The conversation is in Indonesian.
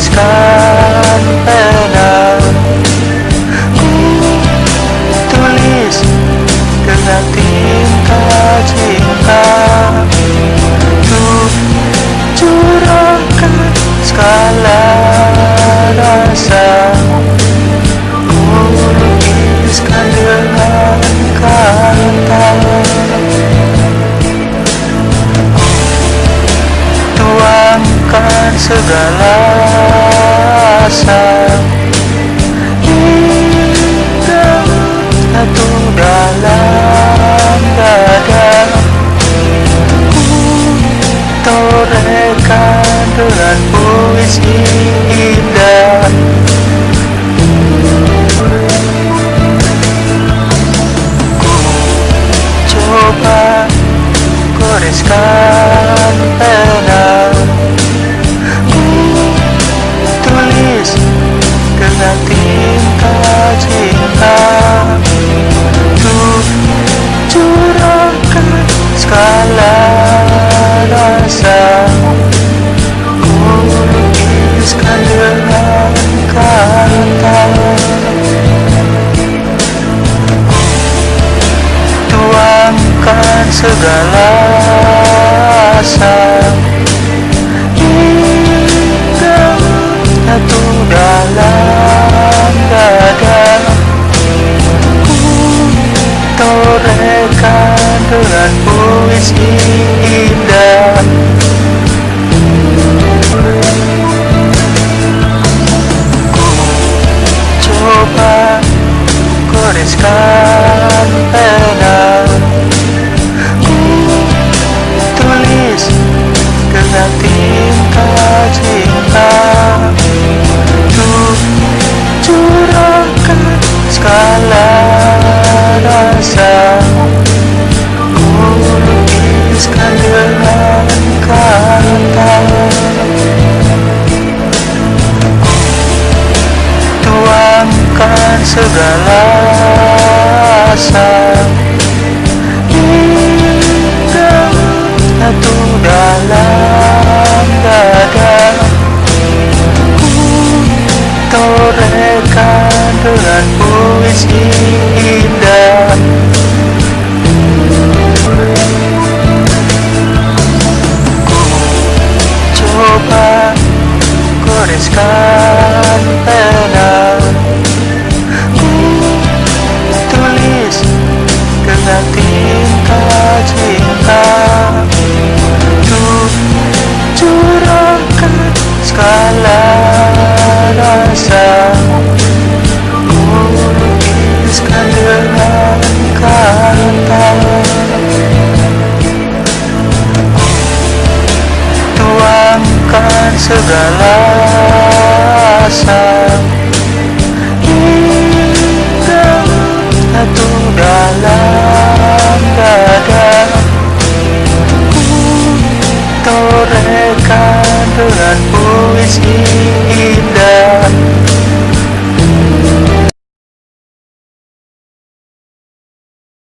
goreskan pena. Ku tulis dengan tinta cinta. Untuk curahkan segala rasa segala asa Hitam satu dalam dada Ku torehkan dengan puisi indah segala asa hingga satu dalam dada ku torehkan dengan puisi segala asa hingga satu dalam dada. Ku torehkan dengan puisi indah rasa. Ku lukiskan dengan kata tuangkan segala asa